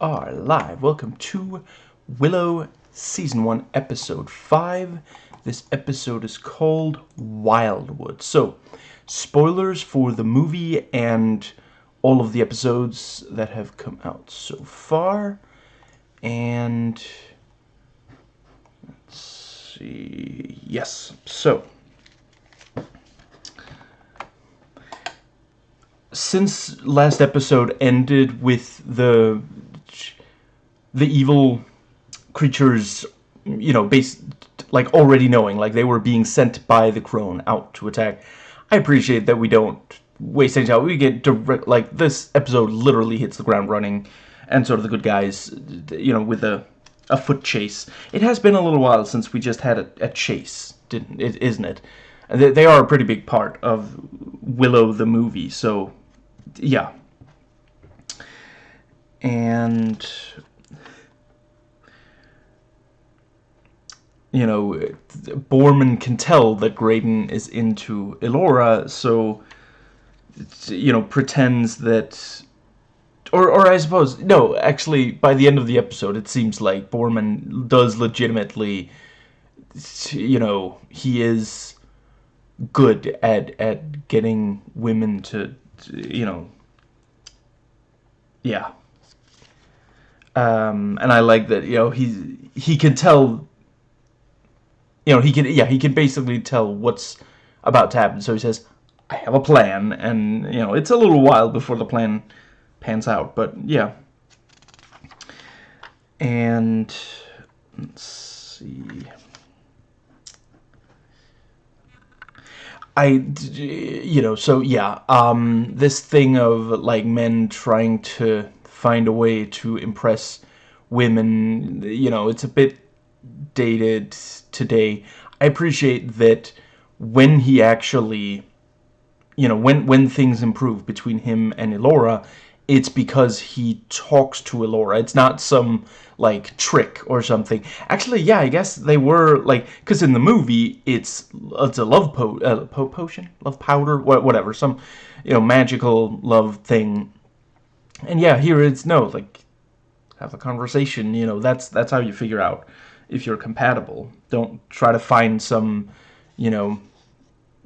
are live. Welcome to Willow Season 1, Episode 5. This episode is called Wildwood. So, spoilers for the movie and all of the episodes that have come out so far. And let's see. Yes. So, since last episode ended with the the evil creatures, you know, based like already knowing, like they were being sent by the crone out to attack. I appreciate that we don't waste any time. We get direct, like this episode literally hits the ground running, and sort of the good guys, you know, with a a foot chase. It has been a little while since we just had a, a chase, didn't it? Isn't it? They, they are a pretty big part of Willow the movie, so yeah. And you know, Boorman can tell that Graydon is into Elora, so, you know, pretends that... Or, or I suppose, no, actually, by the end of the episode, it seems like Boorman does legitimately, you know, he is good at, at getting women to, to you know, yeah. Um, and I like that, you know, he, he can tell you know, he can, yeah, he can basically tell what's about to happen. So he says, I have a plan, and, you know, it's a little while before the plan pans out, but, yeah. And, let's see... I, you know, so, yeah, um, this thing of, like, men trying to find a way to impress women, you know, it's a bit dated today. I appreciate that when he actually, you know, when, when things improve between him and Elora, it's because he talks to Elora. It's not some, like, trick or something. Actually, yeah, I guess they were, like, because in the movie, it's, it's a love po, uh, po potion? Love powder? Whatever. Some, you know, magical love thing. And yeah, here it's, no, like, have a conversation, you know, that's, that's how you figure out if you're compatible. Don't try to find some, you know,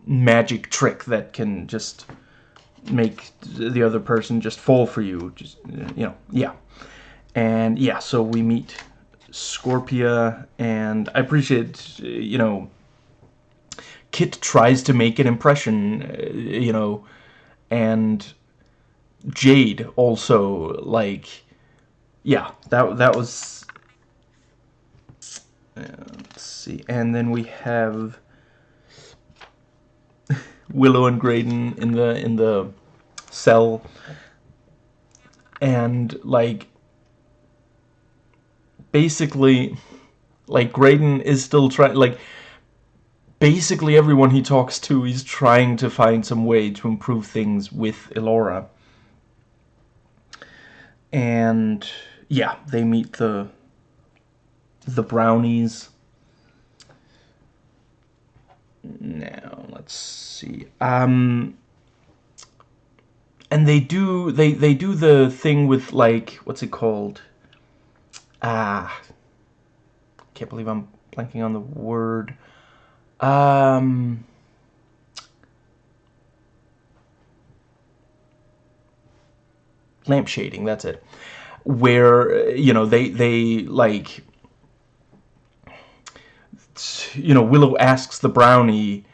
magic trick that can just make the other person just fall for you. Just, you know, yeah. And yeah, so we meet Scorpia, and I appreciate, you know, Kit tries to make an impression, uh, you know, and Jade also, like, yeah, that, that was uh, let's see. And then we have Willow and Graydon in the in the cell. And like basically like Graydon is still trying like basically everyone he talks to is trying to find some way to improve things with Elora. And yeah, they meet the the brownies. Now, let's see. Um, and they do they they do the thing with like what's it called? Ah, can't believe I'm blanking on the word. Um. Lamp shading that's it where you know they they like you know, Willow asks the brownie,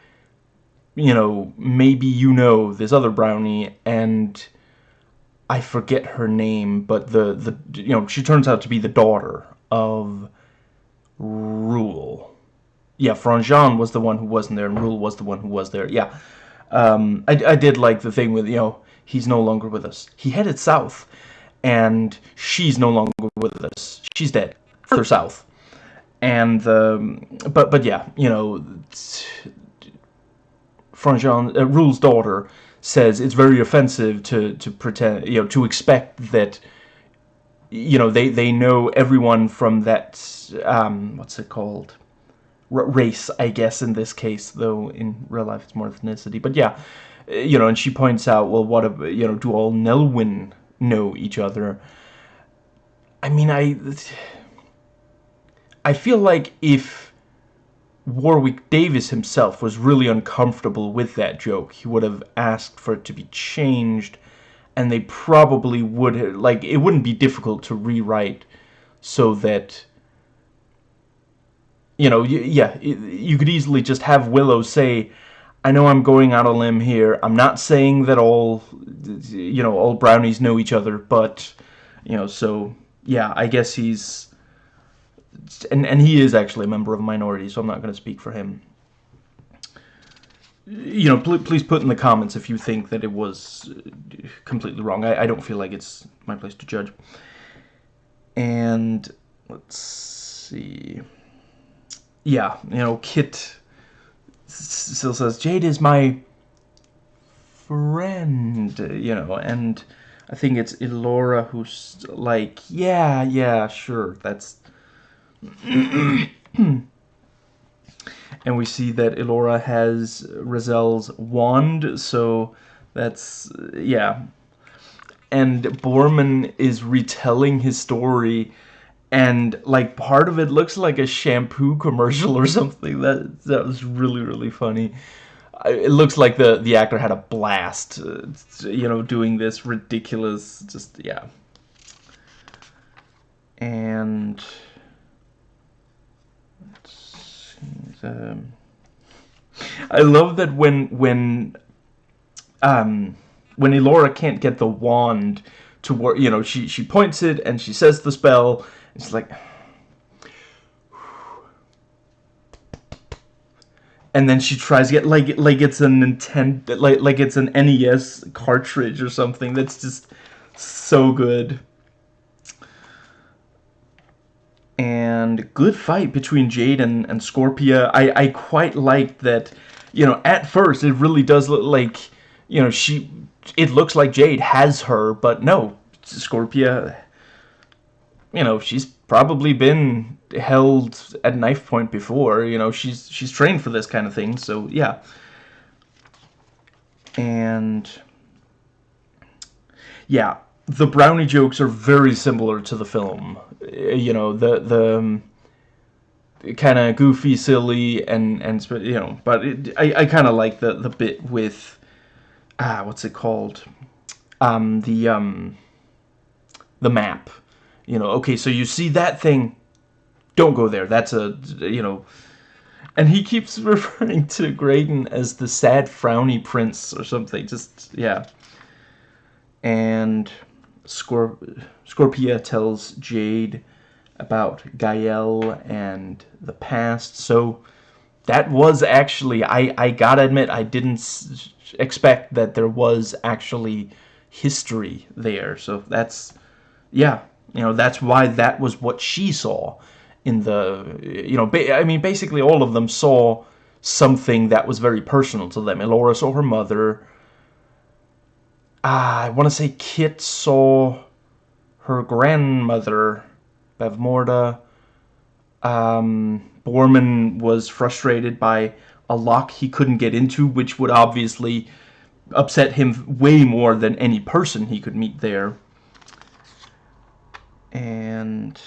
you know, maybe you know this other brownie, and I forget her name, but the, the you know, she turns out to be the daughter of Rool. Yeah, Franjean was the one who wasn't there, and Rool was the one who was there. Yeah, um, I, I did like the thing with, you know, he's no longer with us. He headed south, and she's no longer with us. She's dead. Further south and um, but but yeah, you know, Franjean uh, Rool's daughter says it's very offensive to to pretend you know to expect that you know they they know everyone from that um, what's it called R race I guess in this case though in real life it's more ethnicity but yeah Uh, you know and she points out well what you know do all Nelwyn know each other? I mean, I... I feel like if Warwick Davis himself was really uncomfortable with that joke, he would have asked for it to be changed, and they probably would have, like, it wouldn't be difficult to rewrite so that, you know, yeah, you could easily just have Willow say, I know I'm going out on a limb here, I'm not saying that all, you know, all brownies know each other, but, you know, so, yeah, I guess he's and, and he is actually a member of a minority, so I'm not going to speak for him. You know, pl please put in the comments if you think that it was uh, completely wrong. I, I don't feel like it's my place to judge. And let's see. Yeah, you know, Kit still says, Jade is my friend, you know, and I think it's Elora who's like, yeah, yeah, sure, that's and we see that Elora has Raziel's wand, so that's, yeah. And Boorman is retelling his story, and, like, part of it looks like a shampoo commercial or something. That, that was really, really funny. It looks like the, the actor had a blast, uh, you know, doing this ridiculous, just, yeah. And... let's see Um, I love that when when um, when Elora can't get the wand to work, you know, she she points it and she says the spell. It's like, and then she tries to get like like it's a Nintendo like like it's an NES cartridge or something. That's just so good. and good fight between Jade and, and Scorpia. I, I quite like that, you know, at first it really does look like, you know, she, it looks like Jade has her, but no, Scorpia, you know, she's probably been held at knife point before, you know, she's, she's trained for this kind of thing, so yeah. And, yeah, the brownie jokes are very similar to the film. You know, the the um, kind of goofy, silly, and and you know, but it, I I kind of like the the bit with ah, what's it called? Um, the um, the map. You know, okay, so you see that thing, don't go there. That's a you know. And he keeps referring to Graydon as the sad frowny prince or something. Just, yeah. And Scorp Scorpia tells Jade about Gael and the past. So that was actually, I, I gotta admit, I didn't expect that there was actually history there. So that's, yeah, you know, that's why that was what she saw in the, you know, I mean, basically all of them saw something that was very personal to them. Elora saw her mother, Ah, I want to say Kit saw her grandmother, Bavmorda. Um, Boorman was frustrated by a lock he couldn't get into, which would obviously upset him way more than any person he could meet there. And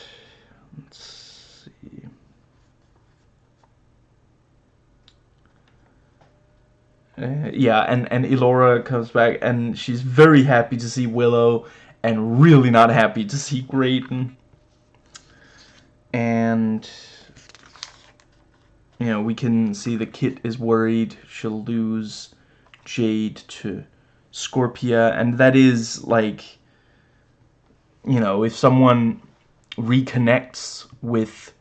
let's see. Uh, yeah, and, and Elora comes back, and she's very happy to see Willow, and really not happy to see Graydon. And, you know, we can see the Kit is worried she'll lose Jade to Scorpia, and that is, like, you know, if someone reconnects with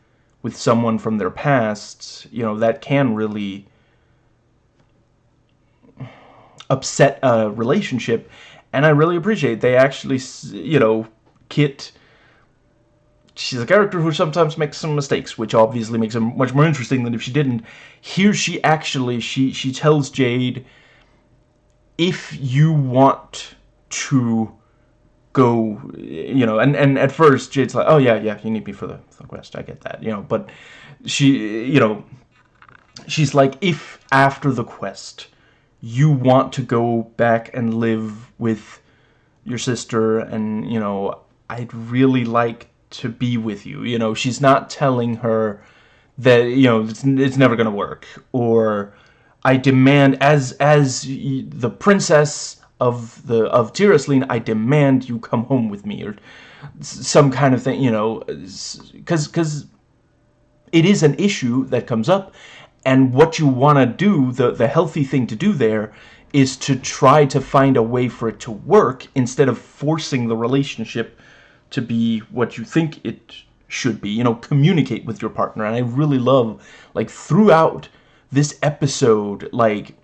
with someone from their past, you know, that can really upset a relationship. And I really appreciate they actually, you know, Kit she's a character who sometimes makes some mistakes, which obviously makes her much more interesting than if she didn't. Here she actually, she, she tells Jade, if you want to go, you know, and, and at first Jade's like, oh yeah, yeah, you need me for the, the quest, I get that, you know, but she, you know, she's like, if after the quest you want to go back and live with your sister and you know I'd really like to be with you. You know, she's not telling her that you know it's, it's never going to work or I demand as as the princess of the of Tir I demand you come home with me or some kind of thing, you know, cuz cuz it is an issue that comes up and what you want to do, the the healthy thing to do there is to try to find a way for it to work instead of forcing the relationship to be what you think it should be. You know, communicate with your partner. And I really love, like, throughout this episode, like,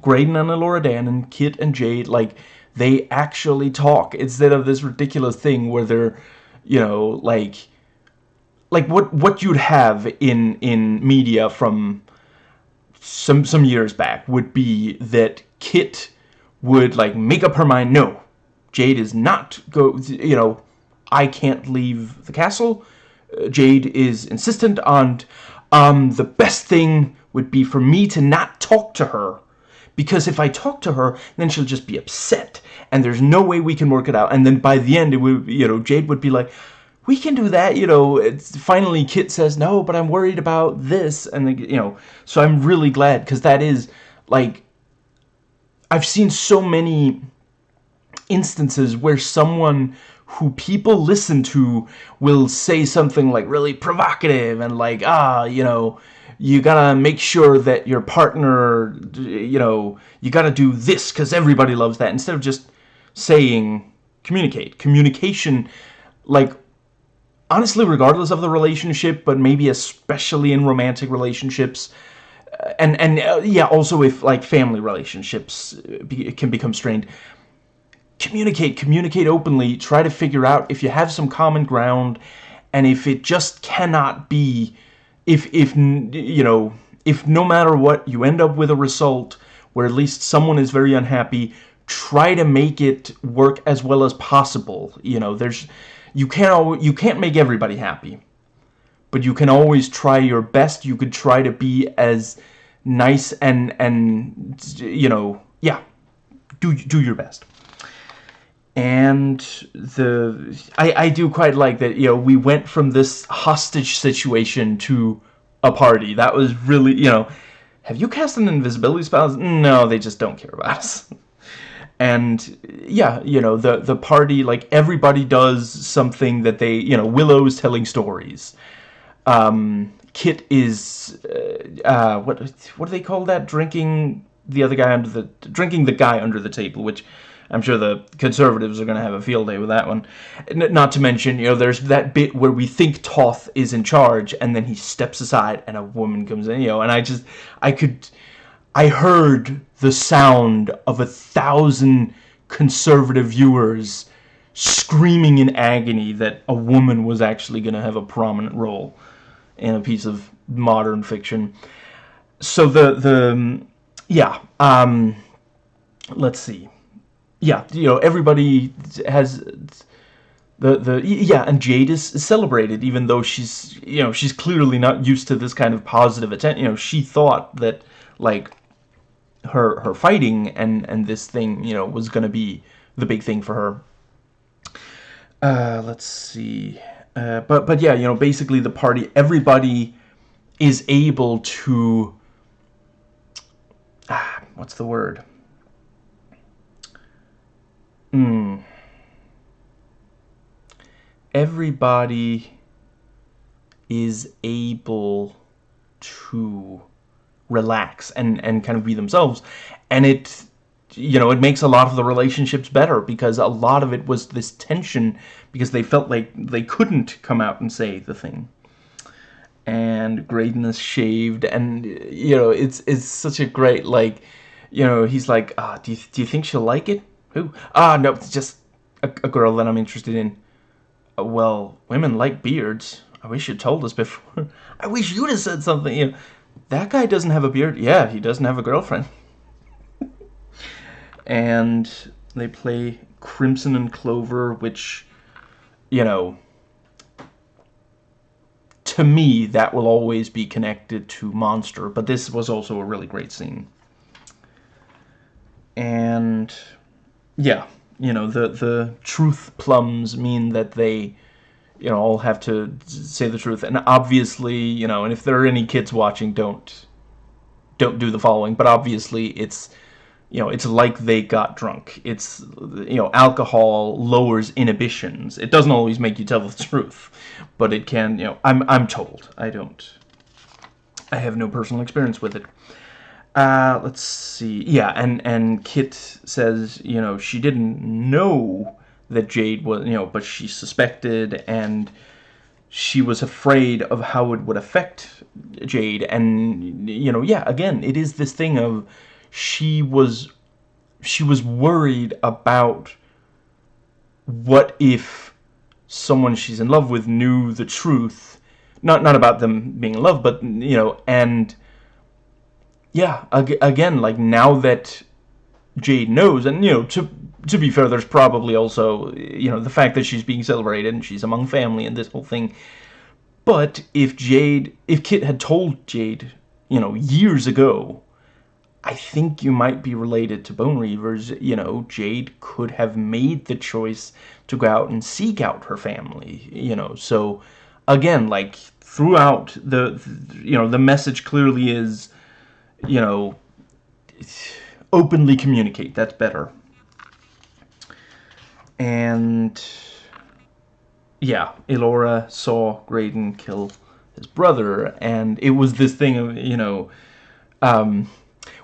Graydon and Elora Dan and Kit and Jade, like, they actually talk instead of this ridiculous thing where they're, you know, like, like what what you'd have in in media from some some years back would be that Kit would like make up her mind. No, Jade is not go. You know, I can't leave the castle. Uh, Jade is insistent on, um, the best thing would be for me to not talk to her. Because if I talk to her, then she'll just be upset. And there's no way we can work it out. And then by the end, it would, you know, Jade would be like, we can do that, you know, it's, finally Kit says, no, but I'm worried about this, and, you know, so I'm really glad, because that is, like, I've seen so many instances where someone who people listen to will say something like really provocative and like ah you know you gotta make sure that your partner you know you gotta do this because everybody loves that instead of just saying communicate. Communication like honestly regardless of the relationship but maybe especially in romantic relationships uh, and and uh, yeah also if like family relationships uh, be, can become strained communicate, communicate openly, try to figure out if you have some common ground, and if it just cannot be, if, if you know, if no matter what, you end up with a result where at least someone is very unhappy, try to make it work as well as possible. You know, there's, you can't, you can't make everybody happy, but you can always try your best. You could try to be as nice and, and, you know, yeah, do, do your best and the I, I do quite like that you know we went from this hostage situation to a party. That was really you know have you cast an invisibility spell? No they just don't care about us. And yeah you know the the party like everybody does something that they you know Willow's telling stories. Um Kit is uh, uh what what do they call that? Drinking the other guy under the drinking the guy under the table which I'm sure the conservatives are going to have a field day with that one. N not to mention, you know, there's that bit where we think Toth is in charge, and then he steps aside, and a woman comes in, you know, and I just, I could, I heard the sound of a thousand conservative viewers screaming in agony that a woman was actually going to have a prominent role in a piece of modern fiction. So the, the, yeah, um, let's see yeah, you know, everybody has the the yeah, and Jade is, celebrated even though she's you know she's clearly not used to this kind of positive attention. You know, she thought that like her her fighting and and this thing you know was gonna be the big thing for her. Uh, let's see, uh, but but yeah, you know, basically the party, everybody is able to. Ah, what's the word? Hmm. Everybody is able to relax and, and kind of be themselves. And it, you know, it makes a lot of the relationships better because a lot of it was this tension because they felt like they couldn't come out and say the thing. And Graydon's shaved and, you know, it's, it's such a great, like, you know, he's like, ah, do you, do you think she'll like it? Who? Ah, no, it's just a, a girl that I'm interested in. Uh, well, women like beards. I wish you'd told us before. I wish you'd have said something. You know, that guy doesn't have a beard. Yeah, he doesn't have a girlfriend. and they play Crimson and Clover, which, you know, to me, that will always be connected to Monster. But this was also a really great scene. And yeah, you know, the, the truth plums mean that they you know, all have to say the truth. And obviously, you know, and if there are any kids watching, don't don't do the following. But obviously, it's you know, it's like they got drunk. It's you know, alcohol lowers inhibitions. It doesn't always make you tell the truth, but it can. You know, I'm I'm told. I don't. I have no personal experience with it. Uh, let's see. Yeah, and and Kit says, you know, she didn't know that Jade was, you know, but she suspected and she was afraid of how it would affect Jade. And, you know, yeah, again, it is this thing of she was, she was worried about what if someone she's in love with knew the truth. Not, not about them being in love, but, you know, and, yeah, again, like, now that Jade knows, and, you know, to to be fair, there's probably also, you know, the fact that she's being celebrated and she's among family and this whole thing. But if Jade, if Kit had told Jade, you know, years ago, I think you might be related to Bone Reavers. You know, Jade could have made the choice to go out and seek out her family, you know. So, again, like, throughout the, you know, the message clearly is, you know, openly communicate. That's better and yeah, Elora saw Graydon kill his brother, and it was this thing of, you know, um,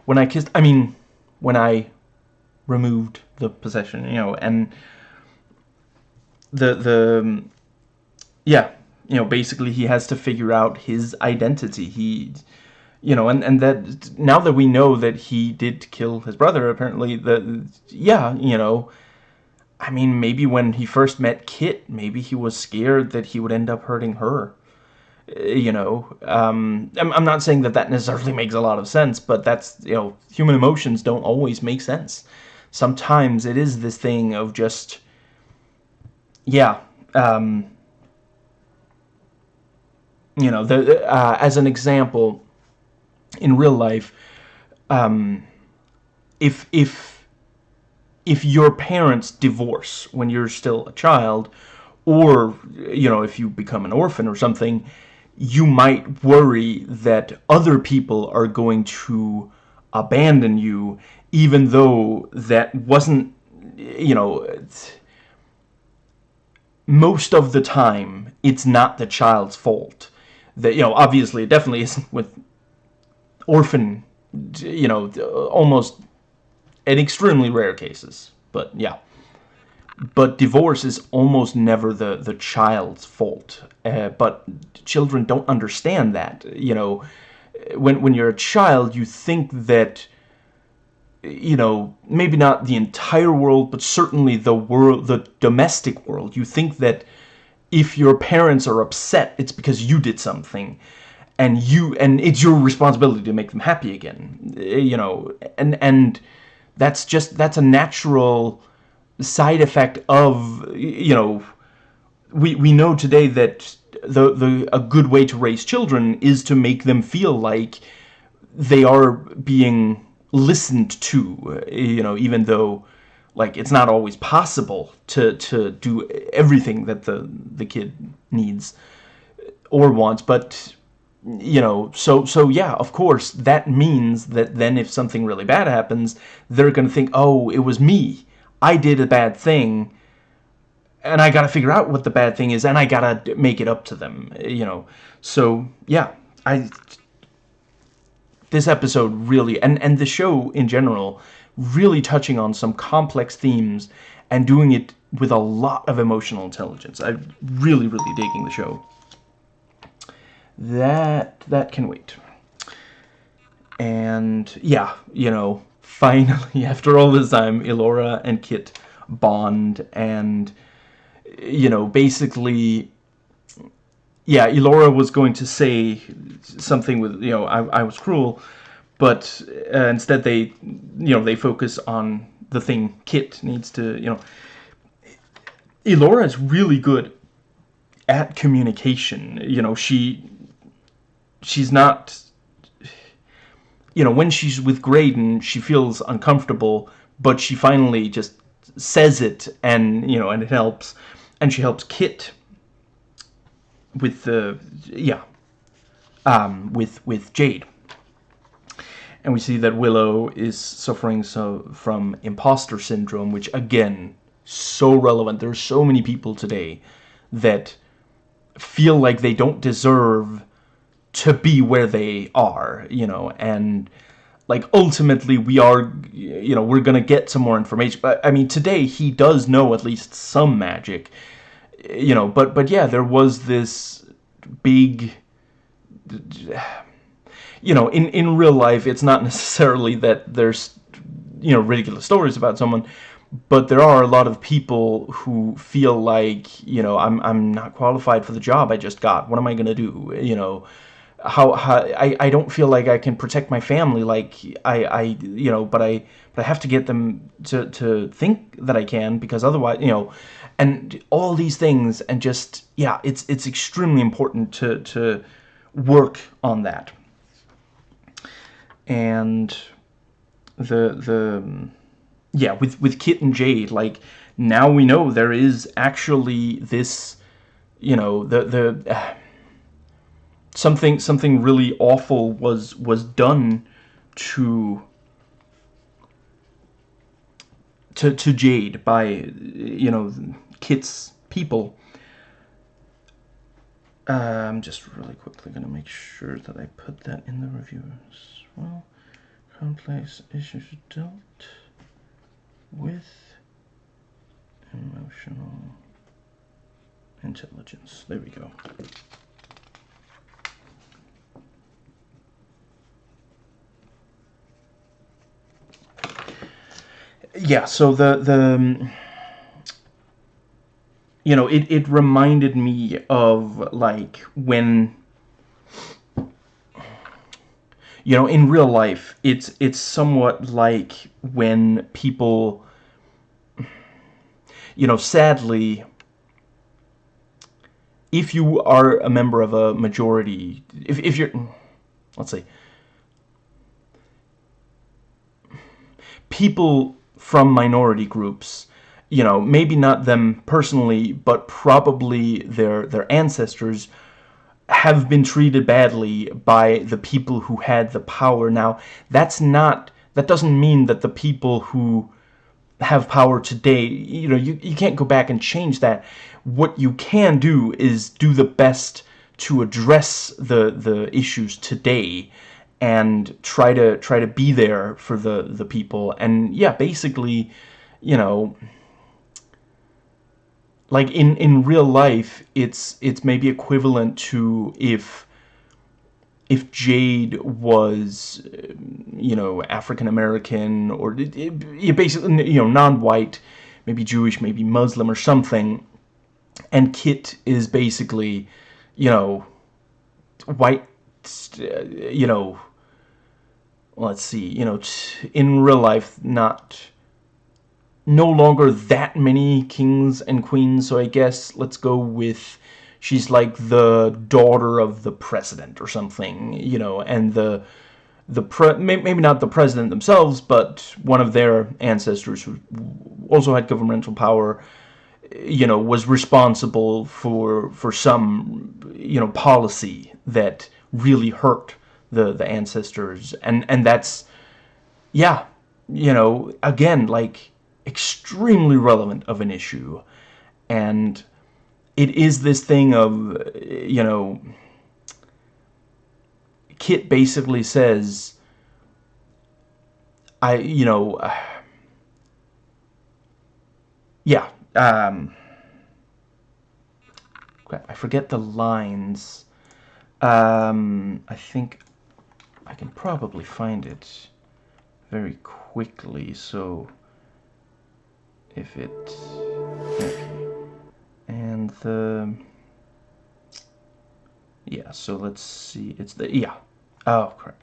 when I kissed, I mean, when I removed the possession, you know, and the, the, yeah, you know, basically he has to figure out his identity. He, you know, and, and that, now that we know that he did kill his brother, apparently, the, yeah, you know, I mean, maybe when he first met Kit, maybe he was scared that he would end up hurting her. Uh, you know, um, I'm, I'm not saying that that necessarily makes a lot of sense, but that's, you know, human emotions don't always make sense. Sometimes it is this thing of just, yeah, um, you know, the, uh, as an example, in real life, um, if, if, if your parents divorce when you're still a child, or, you know, if you become an orphan or something, you might worry that other people are going to abandon you, even though that wasn't, you know, most of the time, it's not the child's fault. That, you know, obviously, it definitely isn't with orphan, you know, almost in extremely rare cases, but yeah. But divorce is almost never the, the child's fault. Uh, but children don't understand that. You know, when, when you're a child, you think that, you know, maybe not the entire world, but certainly the world, the domestic world. You think that if your parents are upset, it's because you did something and you and it's your responsibility to make them happy again eh, you know and and that's just that's a natural side effect of you know we we know today that the the a good way to raise children is to make them feel like they are being listened to eh, you know even though like it's not always possible to to do everything that the the kid needs or wants but you know, so, so yeah, of course, that means that then if something really bad happens, they're going to think, oh, it was me. I did a bad thing, and I got to figure out what the bad thing is, and I got to make it up to them, you know. So, yeah, I... This episode really, and, and the show in general, really touching on some complex themes and doing it with a lot of emotional intelligence. I'm really, really digging the show that that can wait. And yeah, you know, finally after all this time, Elora and Kit bond and you know, basically yeah, Elora was going to say something with, you know, I, I was cruel, but uh, instead they, you know, they focus on the thing Kit needs to, you know, Elora is really good at communication. You know, she she's not you know when she's with Graydon she feels uncomfortable but she finally just says it and you know and it helps and she helps Kit with the yeah um, with with Jade, and we see that Willow is suffering so from imposter syndrome, which again so relevant. There's so many people today that feel like they don't deserve to be where they are, you know, and like ultimately we are you know we're gonna get some more information but i mean today he does know at least some magic you know but but yeah there was this big you know in in real life it's not necessarily that there's you know ridiculous stories about someone but there are a lot of people who feel like you know I'm I'm not qualified for the job I just got. What am I gonna do? You know, how, how I I don't feel like I can protect my family like I I you know, but I but I have to get them to to think that I can because otherwise you know, and all these things and just yeah, it's it's extremely important to to work on that. And the the yeah, with with Kit and Jade, like now we know there is actually this, you know, the the uh, something something really awful was was done to to to Jade by you know Kit's people. Uh, I'm just really quickly gonna make sure that I put that in the review as well. Complex issues dealt with emotional intelligence. There we go. Yeah, so the the um, you know, it it reminded me of like when you know, in real life, it's it's somewhat like when people, you know, sadly, if you are a member of a majority, if, if you're, let's say, people from minority groups, you know, maybe not them personally, but probably their their ancestors have been treated badly by the people who had the power. Now, that's not, that doesn't mean that the people who have power today, you know, you, you can't go back and change that. What you can do is do the best to address the the issues today and try to try to be there for the the people. And yeah basically you know like in in real life it's it's maybe equivalent to if if Jade was you know African American or it, it, basically you know non-white maybe Jewish maybe Muslim or something. And Kit is basically you know white uh, you know let's see you know in real life not no longer that many kings and queens, so I guess let's go with she's like the daughter of the president or something, you know, and the the pre maybe not the president themselves, but one of their ancestors who also had governmental power, you know, was responsible for for some you know policy that really hurt the the ancestors, and and that's yeah, you know, again like extremely relevant of an issue. And it is this thing of, you know, Kit basically says, I, you know, uh, yeah, um, I forget the lines. Um, I think I can probably find it very quickly, so if it okay. And the yeah so let's see it's the yeah. Oh crap.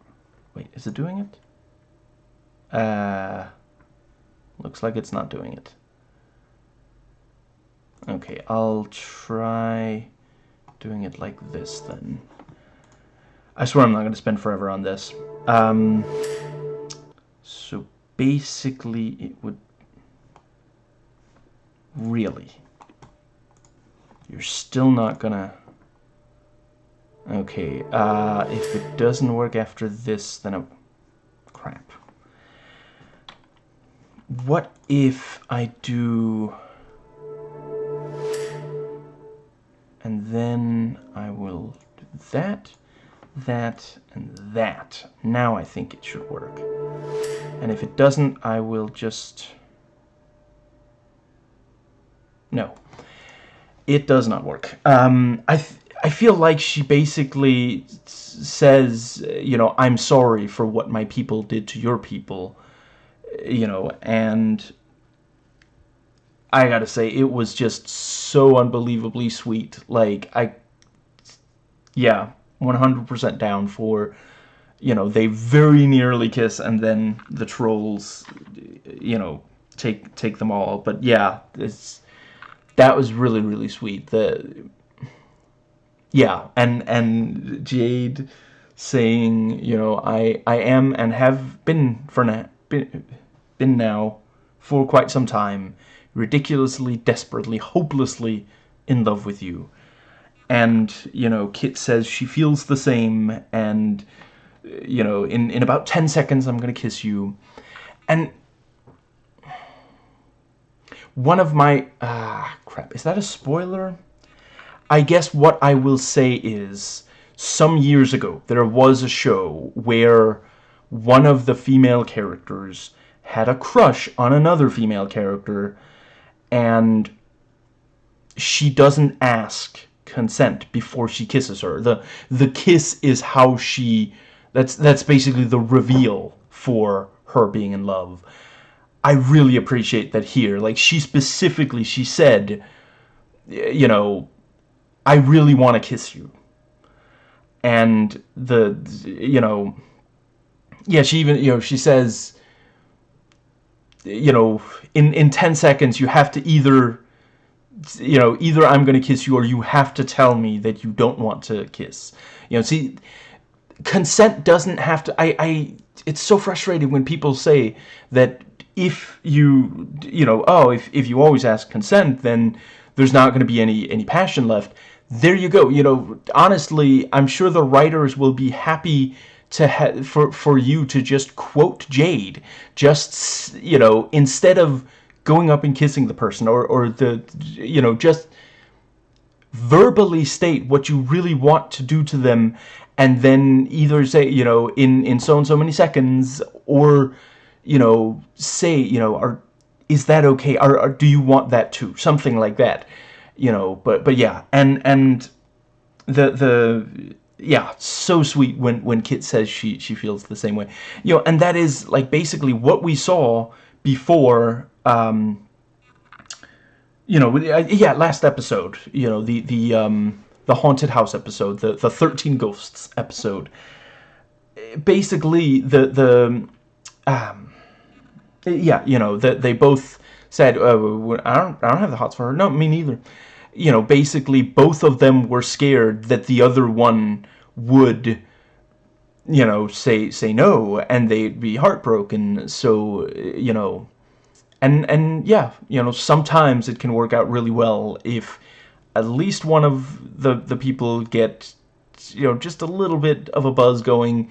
Wait is it doing it? Uh looks like it's not doing it. Okay I'll try doing it like this then I swear I'm not gonna spend forever on this um so basically it would really, you're still not gonna Okay, uh, if it doesn't work after this, then... Oh, crap. What if I do... And then I will do that, that, and that. Now I think it should work. And if it doesn't, I will just... No. It does not work. Um, I... I feel like she basically says, you know, I'm sorry for what my people did to your people, you know, and I gotta say, it was just so unbelievably sweet. Like, I, yeah, 100% down for, you know, they very nearly kiss and then the trolls, you know, take take them all. But yeah, it's that was really, really sweet. The yeah, and and Jade saying, you know, I I am and have been for now been, been now for quite some time ridiculously, desperately, hopelessly in love with you. And, you know, Kit says she feels the same and you know, in in about 10 seconds I'm going to kiss you. And one of my ah crap, is that a spoiler? I guess what I will say is, some years ago, there was a show where one of the female characters had a crush on another female character, and she doesn't ask consent before she kisses her. The the kiss is how she that's that's basically the reveal for her being in love. I really appreciate that here. Like she specifically she said you know I really want to kiss you. And the, you know, yeah, she even, you know, she says, you know, in, in 10 seconds, you have to either, you know, either I'm going to kiss you or you have to tell me that you don't want to kiss. You know, see, consent doesn't have to, I, I, it's so frustrating when people say that if you, you know, oh, if, if you always ask consent, then there's not going to be any, any passion left there you go. You know, honestly, I'm sure the writers will be happy to for for you to just quote Jade, just you know, instead of going up and kissing the person or or the you know just verbally state what you really want to do to them and then either say you know in in so and so many seconds or you know say you know are is that okay? Or, or do you want that too? Something like that you know, but but yeah, and and the the yeah, so sweet when when Kit says she she feels the same way, you know, and that is like basically what we saw before. Um, you know, yeah, last episode, you know, the the um, the haunted house episode, the the thirteen ghosts episode. Basically, the the um, yeah, you know, that they both said, oh, I don't I don't have the hots for her. No, me neither you know, basically both of them were scared that the other one would, you know, say say no, and they'd be heartbroken. So, you know, and and yeah, you know, sometimes it can work out really well if at least one of the the people get, you know, just a little bit of a buzz going,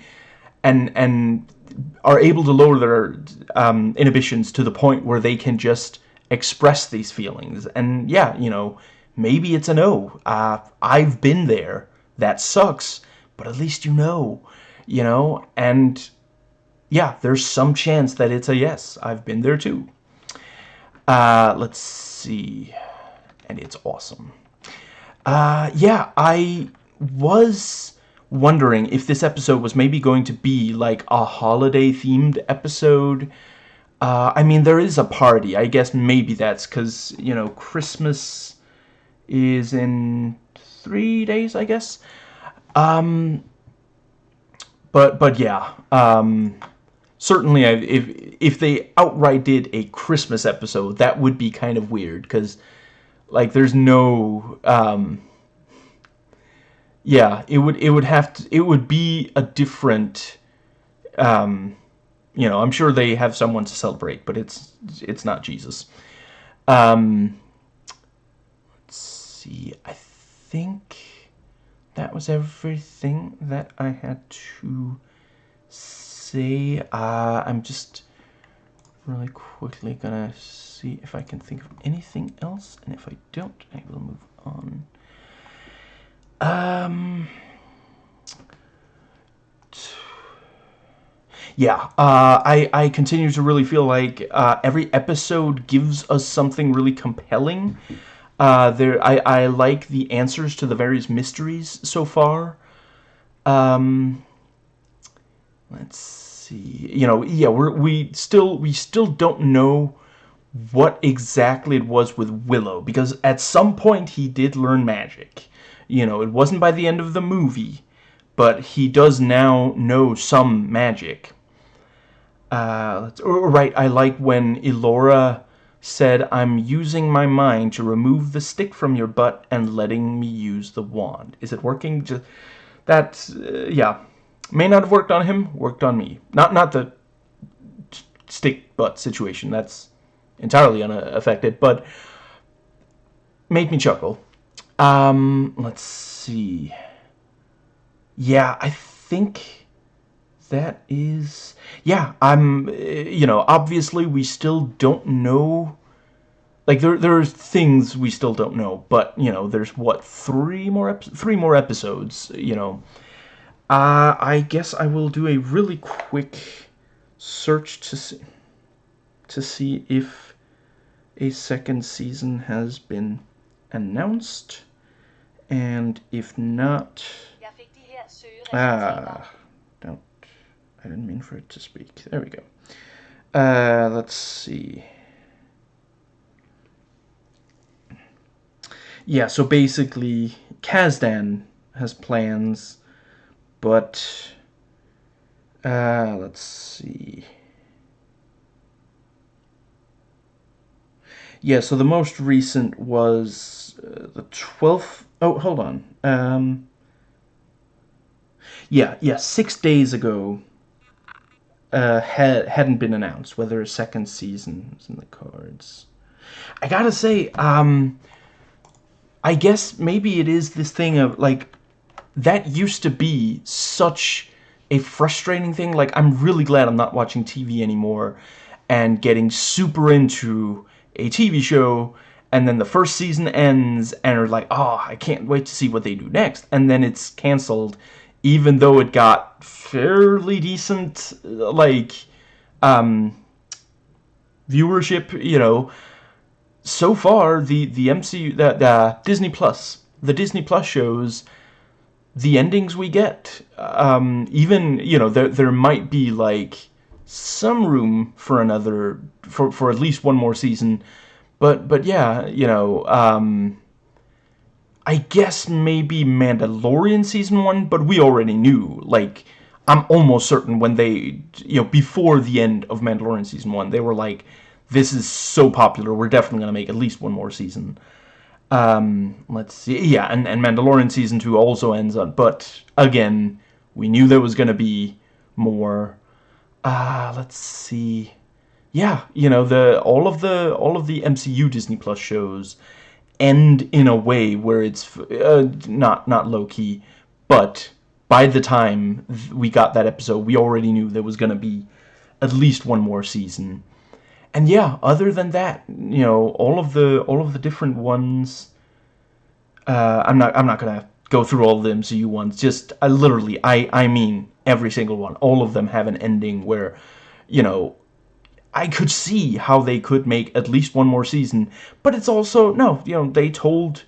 and and are able to lower their um, inhibitions to the point where they can just express these feelings. And yeah, you know, Maybe it's a no. Uh, I've been there. That sucks, but at least you know, you know? And yeah, there's some chance that it's a yes. I've been there too. Uh, let's see. And it's awesome. Uh, yeah, I was wondering if this episode was maybe going to be like a holiday themed episode. Uh, I mean, there is a party. I guess maybe that's because, you know, Christmas is in three days, I guess. Um, but but yeah, um, certainly if if they outright did a Christmas episode, that would be kind of weird because like there's no um, yeah, it would it would have to it would be a different um, you know, I'm sure they have someone to celebrate, but it's it's not Jesus. Um, let's see. I think that was everything that I had to say. Uh, I'm just really quickly gonna see if I can think of anything else, and if I don't, I will move on. Um. Yeah, uh, I, I continue to really feel like uh, every episode gives us something really compelling. Uh, there, I, I like the answers to the various mysteries so far. Um, let's see. You know, yeah, we're we still we still don't know what exactly it was with Willow because at some point he did learn magic. You know, it wasn't by the end of the movie, but he does now know some magic. Uh, right, I like when Elora said, I'm using my mind to remove the stick from your butt and letting me use the wand. Is it working? Just, that, uh, yeah. May not have worked on him, worked on me. Not, not the stick butt situation, that's entirely unaffected, but made me chuckle. Um, let's see. Yeah, I think that is... Yeah, I'm... You know, obviously we still don't know... Like, there, there are things we still don't know, but, you know, there's, what, three more, three more episodes, you know. Uh, I guess I will do a really quick search to see, to see if a second season has been announced. And if not... Ah, don't... I didn't mean for it to speak. There we go. Uh, let's see. Yeah, so basically, Kasdan has plans, but... Uh, let's see... Yeah, so the most recent was uh, the 12th... Oh, hold on. Um, yeah, yeah, six days ago uh, had, hadn't been announced whether a second season was in the cards. I gotta say, um, I guess maybe it is this thing of, like, that used to be such a frustrating thing. Like, I'm really glad I'm not watching TV anymore and getting super into a TV show and then the first season ends and are like, oh, I can't wait to see what they do next. And then it's canceled, even though it got fairly decent, like, um, viewership, you know. So far, the, the MCU, the, the Disney Plus, the Disney Plus shows, the endings we get, um, even, you know, there, there might be, like, some room for another, for, for at least one more season. But, but yeah, you know, um, I guess maybe Mandalorian Season 1, but we already knew, like, I'm almost certain when they, you know, before the end of Mandalorian Season 1, they were like, this is so popular, we're definitely going to make at least one more season. Um, let's see, yeah, and, and Mandalorian Season 2 also ends on, but, again, we knew there was going to be more, uh, let's see. Yeah, you know, the all of the all of the MCU Disney Plus shows end in a way where it's uh, not not low key, but by the time we got that episode, we already knew there was going to be at least one more season. And yeah, other than that, you know, all of the all of the different ones uh, I'm not I'm not to go through all of the MCU ones. Just I literally I I mean every single one. All of them have an ending where, you know, I could see how they could make at least one more season. But it's also, no, you know, they told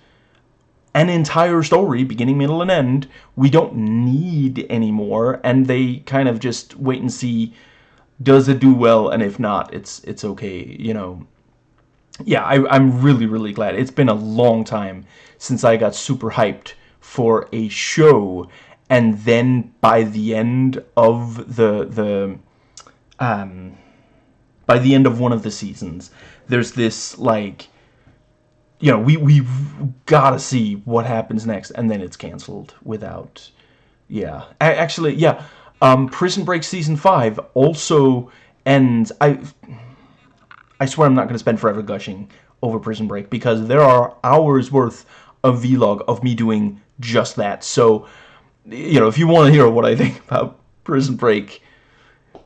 an entire story, beginning, middle, and end. We don't need any more. And they kind of just wait and see, does it do well? And if not, it's it's okay, you know. Yeah, I, I'm really, really glad. It's been a long time since I got super hyped for a show and then by the end of the the um by the end of one of the seasons there's this like you know we we gotta see what happens next and then it's canceled without yeah actually yeah um prison break season 5 also ends i i swear i'm not going to spend forever gushing over prison break because there are hours worth of vlog of me doing just that. So, you know, if you want to hear what I think about Prison Break,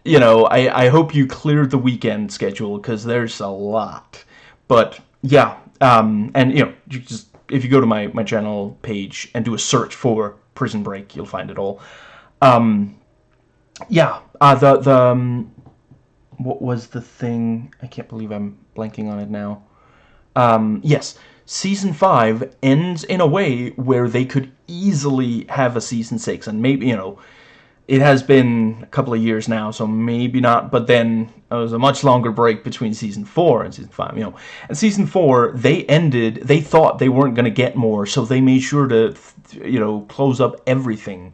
you know, I, I hope you cleared the weekend schedule because there's a lot. But yeah, um, and you know, you just if you go to my my channel page and do a search for Prison Break, you'll find it all. Um, yeah, uh, the the um, what was the thing? I can't believe I'm blanking on it now. Um, yes, season five ends in a way where they could easily have a season six, and maybe you know it has been a couple of years now, so maybe not, but then it was a much longer break between season 4 and season 5, you know. And season 4, they ended, they thought they weren't going to get more, so they made sure to, you know, close up everything.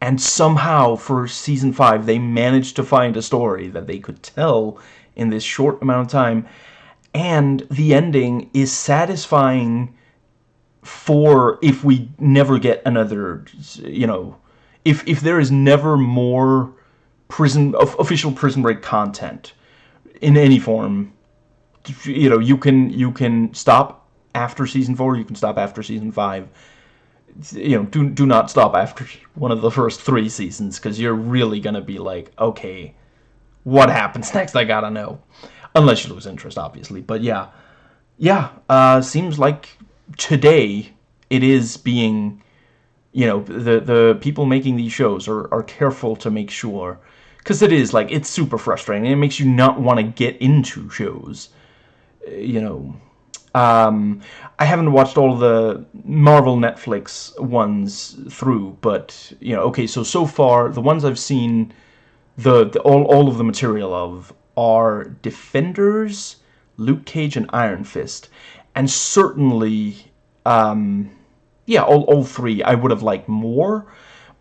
And somehow, for season 5, they managed to find a story that they could tell in this short amount of time. And the ending is satisfying for if we never get another, you know, if if there is never more prison official prison break content in any form you know you can you can stop after season 4 you can stop after season 5 you know do do not stop after one of the first 3 seasons cuz you're really going to be like okay what happens next? I got to know. Unless you lose interest obviously. But yeah. Yeah uh seems like today it is being you know the the people making these shows are, are careful to make sure because it is like it's super frustrating. It makes you not want to get into shows you know um, I haven't watched all the Marvel Netflix ones through but you know okay so so far the ones I've seen the, the all, all of the material of are Defenders Luke Cage and Iron Fist and certainly um, yeah, all, all three I would have liked more,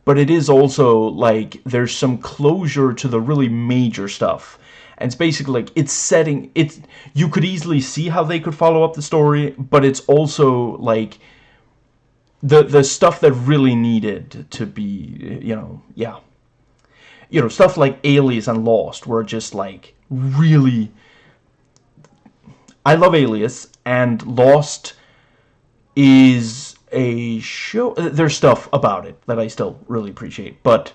but it is also like there's some closure to the really major stuff. And it's basically like it's setting it's you could easily see how they could follow up the story, but it's also like the the stuff that really needed to be, you know, yeah. You know, stuff like Alias and Lost were just like really I love Alias and Lost is a show. Uh, there's stuff about it that I still really appreciate, but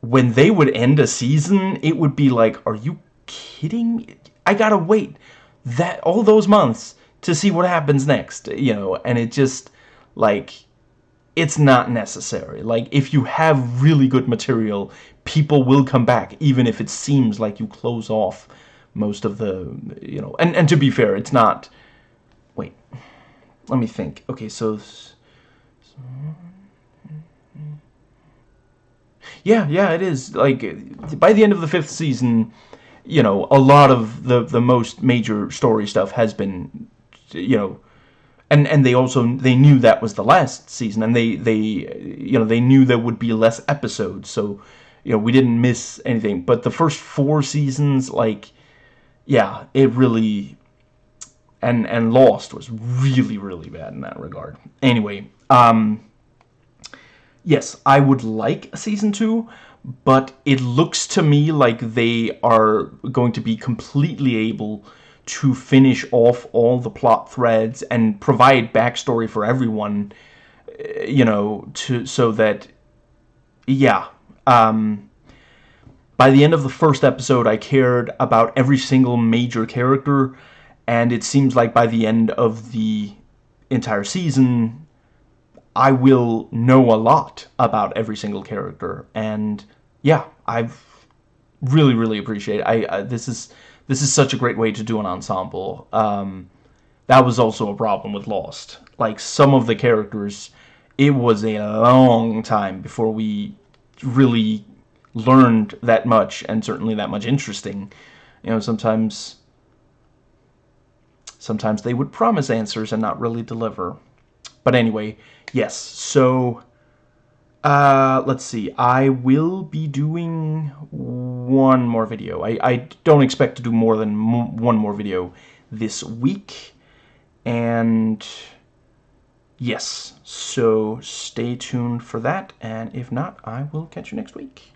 when they would end a season, it would be like, are you kidding me? I gotta wait that all those months to see what happens next, you know, and it just, like, it's not necessary. Like, if you have really good material, people will come back, even if it seems like you close off most of the, you know, and, and to be fair, it's not, wait, let me think. Okay, so, so yeah, yeah, it is. Like by the end of the fifth season, you know, a lot of the the most major story stuff has been, you know, and and they also they knew that was the last season, and they they you know they knew there would be less episodes, so you know we didn't miss anything. But the first four seasons, like, yeah, it really and and Lost was really really bad in that regard. Anyway, um, yes, I would like a season two, but it looks to me like they are going to be completely able to finish off all the plot threads and provide backstory for everyone, eh, you know, to so that, yeah, um, by the end of the first episode, I cared about every single major character and it seems like by the end of the entire season I will know a lot about every single character and yeah I've really really appreciate I uh, this is this is such a great way to do an ensemble. Um, that was also a problem with Lost. Like some of the characters it was a long time before we really learned that much and certainly that much interesting. You know sometimes Sometimes they would promise answers and not really deliver. But anyway, yes, so... Uh, let's see, I will be doing one more video. I, I don't expect to do more than one more video this week. And yes, so stay tuned for that. And if not, I will catch you next week.